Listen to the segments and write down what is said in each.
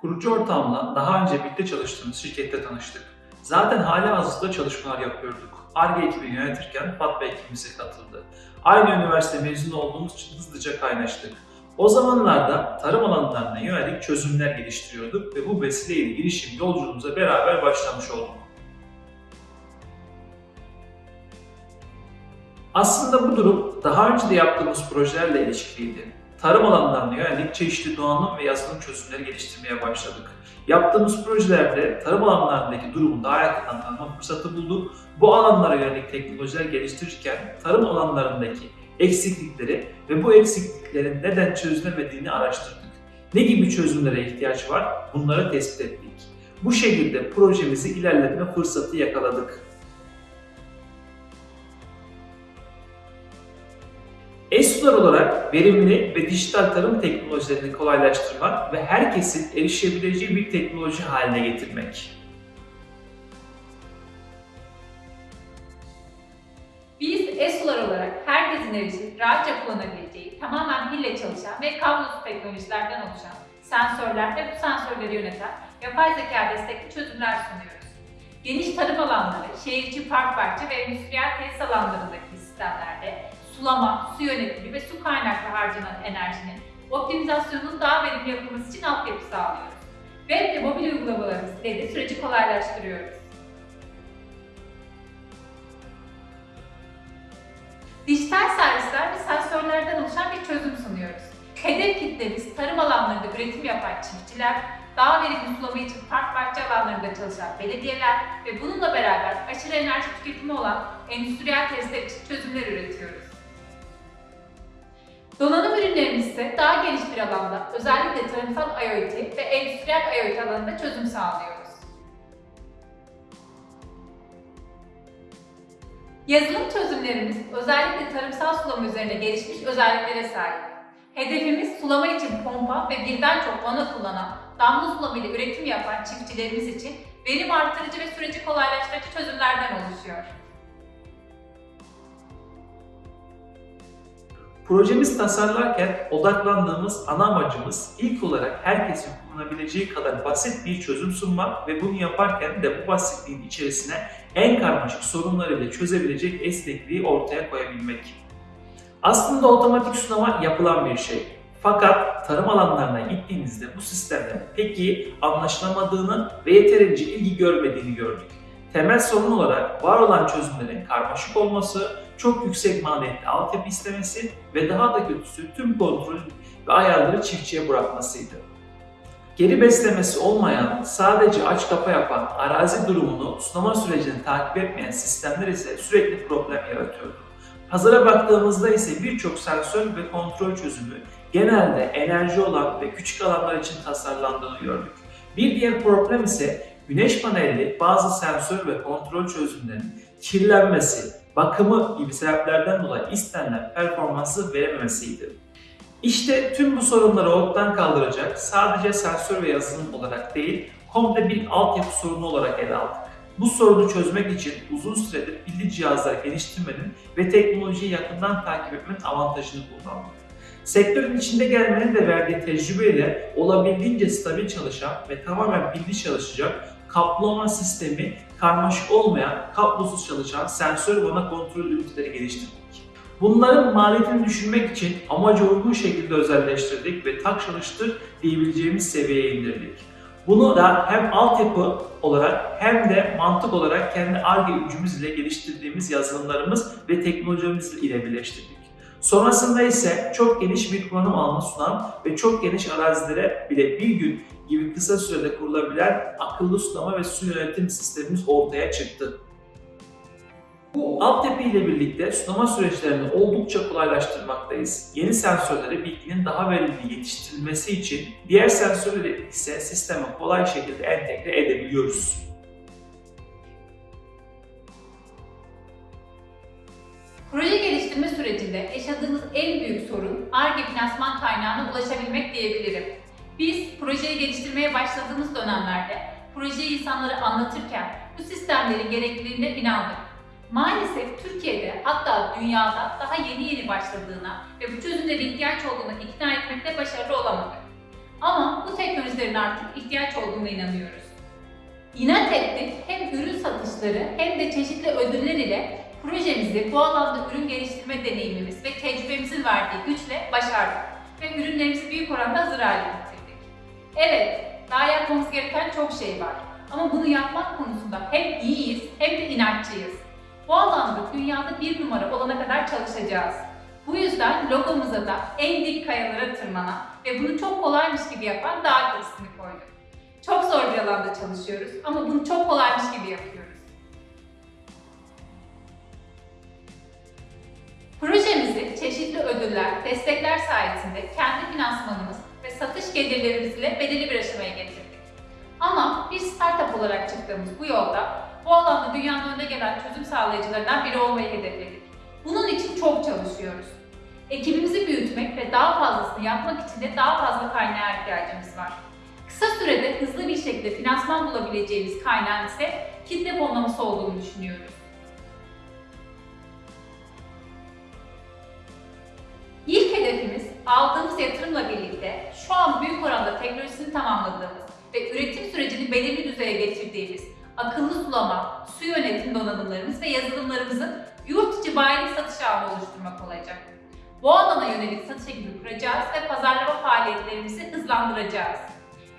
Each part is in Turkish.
Kurucu ortağımla daha önce birlikte çalıştığımız şirkette tanıştık. Zaten hali hazırda çalışmalar yapıyorduk. ARGE ekibini yönetirken Fatma ekibimize katıldı. Aynı üniversite mezunu olduğumuz için hızlıca kaynaştık. O zamanlarda tarım alanlarına yönelik çözümler geliştiriyorduk ve bu vesileyle girişim yolculuğumuza beraber başlamış olduk. Aslında bu durum daha önce de yaptığımız projelerle ilişkiliydi. Tarım alanlarına yönelik çeşitli donanım ve yazılım çözümleri geliştirmeye başladık. Yaptığımız projelerde tarım alanlarındaki durumu daha yakından tanıma fırsatı bulduk. Bu alanlara yönelik teknolojiler geliştirirken tarım alanlarındaki eksiklikleri ve bu eksikliklerin neden çözülemediğini araştırdık. Ne gibi çözümlere ihtiyaç var bunları tespit ettik. Bu şekilde projemizi ilerletme fırsatı yakaladık. ESU'lar olarak verimli ve dijital tarım teknolojilerini kolaylaştırmak ve herkesin erişebileceği bir teknoloji haline getirmek. Biz ESU'lar olarak herkesin erişip rahatça kullanabileceği, tamamen pille çalışan ve kablosuz teknolojilerden oluşan sensörler ve bu sensörleri yöneten yapay zeka destekli çözümler sunuyoruz. Geniş tarım alanları, şehir içi park bahçe ve endüstriyel tesis alanlarındaki sistemlerde sulama, su yönetimi ve su kaynaklı harcanan enerjinin optimizasyonunun daha verimli yapılması için altyapı sağlıyoruz. Web ve mobil uygulamalarımız ile de süreci kolaylaştırıyoruz. Dijital servisler ve sensörlerden oluşan bir çözüm sunuyoruz. Hedef kitlemiz tarım alanlarında üretim yapan çiftçiler, daha verimli sulama için park bahçe alanlarında çalışan belediyeler ve bununla beraber aşırı enerji tüketimi olan endüstriyel testler için çözümler üretiyoruz. Donanım ürünlerimiz ise daha geniş bir alanda, özellikle tarımsal IoT ve endüstriyel IoT alanında çözüm sağlıyoruz. Yazılım çözümlerimiz özellikle tarımsal sulama üzerine gelişmiş özelliklere sahip. Hedefimiz sulama için pompa ve birden çok vana kullanan, damla sulama ile üretim yapan çiftçilerimiz için verim artırıcı ve süreci kolaylaştırıcı çözümlerden oluşuyor. Projemiz tasarlarken odaklandığımız ana amacımız ilk olarak herkesin kullanabileceği kadar basit bir çözüm sunmak ve bunu yaparken de bu basitliğin içerisine en karmaşık sorunları bile çözebilecek esnekliği ortaya koyabilmek. Aslında otomatik sulama yapılan bir şey. Fakat tarım alanlarına gittiğimizde bu sistemlerin pek iyi anlaşılamadığını ve yeterince ilgi görmediğini gördük. Temel sorun olarak var olan çözümlerin karmaşık olması, çok yüksek maliyetli altyapı istemesi ve daha da kötüsü tüm kontrol ve ayarları çiftçiye bırakmasıydı. Geri beslemesi olmayan, sadece aç kapa yapan, arazi durumunu, sulama sürecini takip etmeyen sistemler ise sürekli problem yaratıyordu. Pazara baktığımızda ise birçok sensör ve kontrol çözümü genelde enerji olan ve küçük alanlar için tasarlandığını gördük. Bir diğer problem ise güneş panelli bazı sensör ve kontrol çözümlerinin kirlenmesi, bakımı gibi sebeplerden dolayı istenilen performansı verememesiydi. İşte tüm bu sorunları ortadan kaldıracak sadece sensör ve yazılım olarak değil, komple bir altyapı sorunu olarak ele aldık. Bu sorunu çözmek için uzun süredir pilli cihazlar geliştirmenin ve teknolojiyi yakından takip etmenin avantajını kullandık. Sektörün içinde gelmenin de verdiği tecrübeyle olabildiğince stabil çalışan ve tamamen pilli çalışacak kaplama sistemi karmaşık olmayan, kablosuz çalışan sensör vana kontrol üniteleri geliştirdik. Bunların maliyetini düşürmek için amaca uygun şekilde özelleştirdik ve tak çalıştır diyebileceğimiz seviyeye indirdik. Bunu da hem altyapı olarak hem de mantık olarak kendi ARGE gücümüz ile geliştirdiğimiz yazılımlarımız ve teknolojimiz ile birleştirdik. Sonrasında ise çok geniş bir kullanım alanı sunan ve çok geniş arazilere bile bir gün gibi kısa sürede kurulabilen akıllı sulama ve su yönetim sistemimiz ortaya çıktı. Bu altyapı ile birlikte sulama süreçlerini oldukça kolaylaştırmaktayız. Yeni sensörlere bilginin daha verimli yetiştirilmesi için diğer sensörleri ise sisteme kolay şekilde entegre edebiliyoruz. Sürecinde yaşadığımız en büyük sorun ARGE finansman kaynağına ulaşabilmek diyebilirim. Biz projeyi geliştirmeye başladığımız dönemlerde projeyi insanlara anlatırken bu sistemlerin gerekliliğine inandık. Maalesef Türkiye'de hatta dünyada daha yeni yeni başladığına ve bu çözümlere ihtiyaç olduğuna ikna etmekte başarılı olamadık. Ama bu teknolojilerin artık ihtiyaç olduğuna inanıyoruz. İnat ettik hem ürün satışları hem de çeşitli ödüller ile projemizi bu alanda ürün geliştirme deneyimimiz ve tecrübemizin verdiği güçle başardık ve ürünlerimizi büyük oranda hazır hale getirdik. Evet, daha yapmamız gereken çok şey var. Ama bunu yapmak konusunda hem iyiyiz hem de inatçıyız. Bu alanda dünyada bir numara olana kadar çalışacağız. Bu yüzden logomuza da en dik kayalara tırmanan ve bunu çok kolaymış gibi yapan dağ ismini koyduk. Çok zor bir alanda çalışıyoruz ama bunu çok kolaymış gibi yapıyoruz. Projemizi çeşitli ödüller, destekler sayesinde kendi finansmanımız ve satış gelirlerimizle belirli bir aşamaya getirdik. Ama bir startup olarak çıktığımız bu yolda bu alanda dünyanın önde gelen çözüm sağlayıcılarından biri olmayı hedefledik. Bunun için çok çalışıyoruz. Ekibimizi büyütmek ve daha fazlasını yapmak için de daha fazla kaynağa ihtiyacımız var. Kısa sürede hızlı bir şekilde finansman bulabileceğimiz kaynağın ise kitle fonlaması olduğunu düşünüyoruz. Aldığımız yatırımla birlikte şu an büyük oranda teknolojisini tamamladığımız ve üretim sürecini belirli düzeye getirdiğimiz akıllı sulama, su yönetim donanımlarımız ve yazılımlarımızın yurt içi bayilik satış ağını oluşturmak olacak. Bu alana yönelik satış ekibi kuracağız ve pazarlama faaliyetlerimizi hızlandıracağız.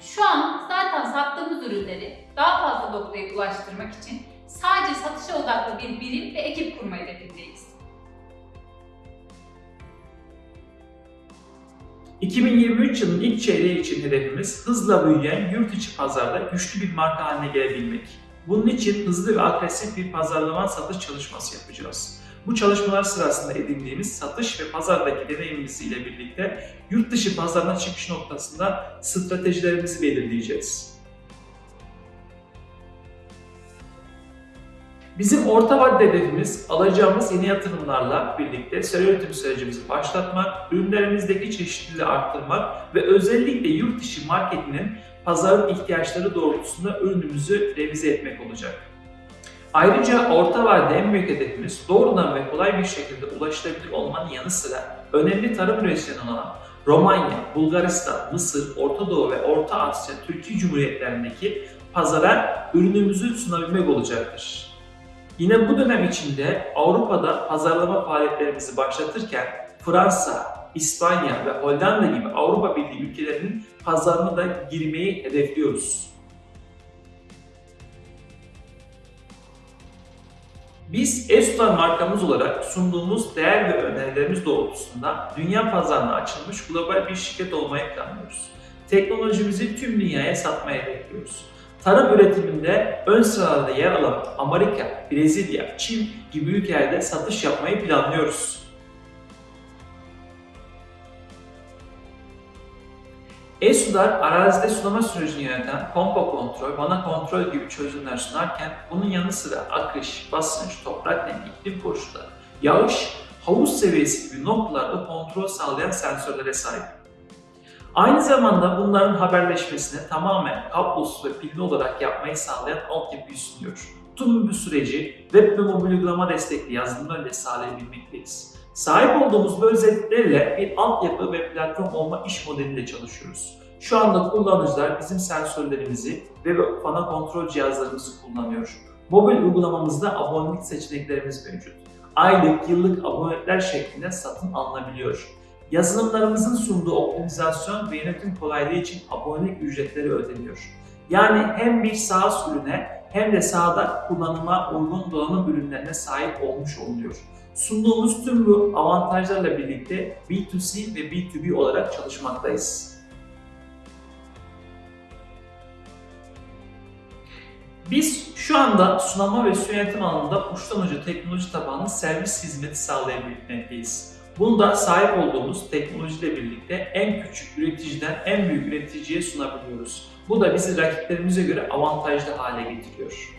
Şu an zaten sattığımız ürünleri daha fazla noktaya ulaştırmak için sadece satışa odaklı bir birim ve ekip kurma hedefindeyiz. 2023 yılının ilk çeyreği için hedefimiz hızla büyüyen yurt içi pazarda güçlü bir marka haline gelebilmek. Bunun için hızlı ve agresif bir pazarlama satış çalışması yapacağız. Bu çalışmalar sırasında edindiğimiz satış ve pazardaki deneyimimiz ile birlikte yurt dışı pazarına çıkış noktasında stratejilerimizi belirleyeceğiz. Bizim orta vadeli hedefimiz alacağımız yeni yatırımlarla birlikte seri üretim sürecimizi başlatmak, ürünlerimizdeki çeşitliliği arttırmak ve özellikle yurt dışı marketinin pazarın ihtiyaçları doğrultusunda ürünümüzü revize etmek olacak. Ayrıca orta vadede en büyük hedefimiz doğrudan ve kolay bir şekilde ulaşılabilir olmanın yanı sıra önemli tarım üreticilerinin olan Romanya, Bulgaristan, Mısır, Orta Doğu ve Orta Asya, Türkiye Cumhuriyetlerindeki pazara ürünümüzü sunabilmek olacaktır. Yine bu dönem içinde Avrupa'da pazarlama faaliyetlerimizi başlatırken Fransa, İspanya ve Hollanda gibi Avrupa Birliği ülkelerinin pazarına da girmeyi hedefliyoruz. Biz Estar markamız olarak sunduğumuz değer ve önerilerimiz doğrultusunda dünya pazarına açılmış global bir şirket olmayı planlıyoruz. Teknolojimizi tüm dünyaya satmayı hedefliyoruz. Tarım üretiminde ön sıralarda yer alan Amerika, Brezilya, Çin gibi ülkelerde satış yapmayı planlıyoruz. E-Sudar arazide sulama sürecini yöneten pompa kontrol, vana kontrol gibi çözümler sunarken bunun yanı sıra akış, basınç, toprak nemi, iklim koşulları, yağış, havuz seviyesi gibi noktalarda kontrol sağlayan sensörlere sahip. Aynı zamanda bunların haberleşmesini tamamen kablosuz ve pilli olarak yapmayı sağlayan altyapıyı sunuyor. Tüm bu süreci web ve mobil uygulama destekli yazılımlarla sağlayabilmekteyiz. Sahip olduğumuz bu özelliklerle bir altyapı ve platform olma iş modelinde çalışıyoruz. Şu anda kullanıcılar bizim sensörlerimizi ve fana kontrol cihazlarımızı kullanıyor. Mobil uygulamamızda abonelik seçeneklerimiz mevcut. Aylık, yıllık abonelikler şeklinde satın alınabiliyor. Yazılımlarımızın sunduğu optimizasyon ve yönetim kolaylığı için abonelik ücretleri ödeniyor. Yani hem bir SaaS ürüne hem de sahada kullanıma uygun donanım ürünlerine sahip olmuş oluyor. Sunduğumuz tüm bu avantajlarla birlikte B2C ve B2B olarak çalışmaktayız. Biz şu anda sunama ve su yönetim alanında uçtan uca teknoloji tabanlı servis hizmeti sağlayabilmekteyiz. Bunu da sahip olduğumuz teknolojiyle birlikte en küçük üreticiden en büyük üreticiye sunabiliyoruz. Bu da bizi rakiplerimize göre avantajlı hale getiriyor.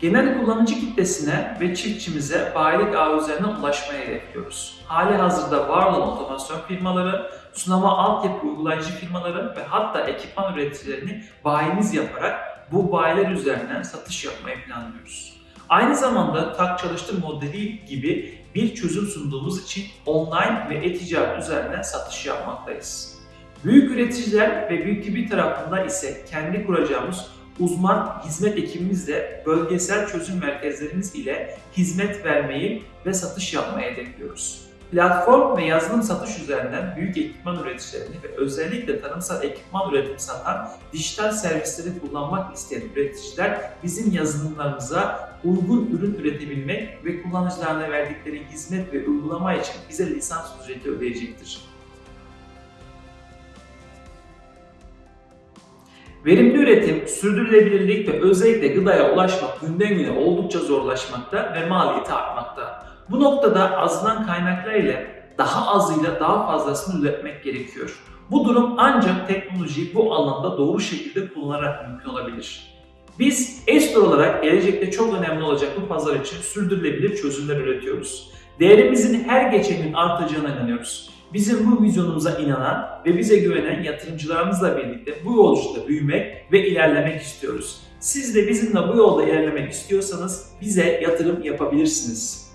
Genel kullanıcı kitlesine ve çiftçimize bayilik ağı üzerinden ulaşmaya hedefliyoruz. Hali hazırda var olan otomasyon firmaları, sunama altyapı uygulayıcı firmaları ve hatta ekipman üreticilerini bayimiz yaparak bu bayiler üzerinden satış yapmayı planlıyoruz. Aynı zamanda tak çalıştır modeli gibi bir çözüm sunduğumuz için online ve e-ticaret üzerinden satış yapmaktayız. Büyük üreticiler ve büyük bir tarafında ise kendi kuracağımız uzman hizmet ekibimizle bölgesel çözüm merkezlerimiz ile hizmet vermeyi ve satış yapmayı hedefliyoruz. Platform ve yazılım satış üzerinden büyük ekipman üreticilerini ve özellikle tarımsal ekipman üretimi satan dijital servisleri kullanmak isteyen üreticiler bizim yazılımlarımıza uygun ürün üretebilmek ve kullanıcılarına verdikleri hizmet ve uygulama için bize lisans ücreti ödeyecektir. Verimli üretim, sürdürülebilirlik ve özellikle gıdaya ulaşmak günden güne oldukça zorlaşmakta ve maliyeti artmakta. Bu noktada azılan kaynaklar ile daha azıyla daha fazlasını üretmek gerekiyor. Bu durum ancak teknolojiyi bu alanda doğru şekilde kullanarak mümkün olabilir. Biz Estor olarak gelecekte çok önemli olacak bu pazar için sürdürülebilir çözümler üretiyoruz. Değerimizin her geçen gün artacağına inanıyoruz. Bizim bu vizyonumuza inanan ve bize güvenen yatırımcılarımızla birlikte bu yolculukta büyümek ve ilerlemek istiyoruz. Siz de bizimle bu yolda ilerlemek istiyorsanız bize yatırım yapabilirsiniz.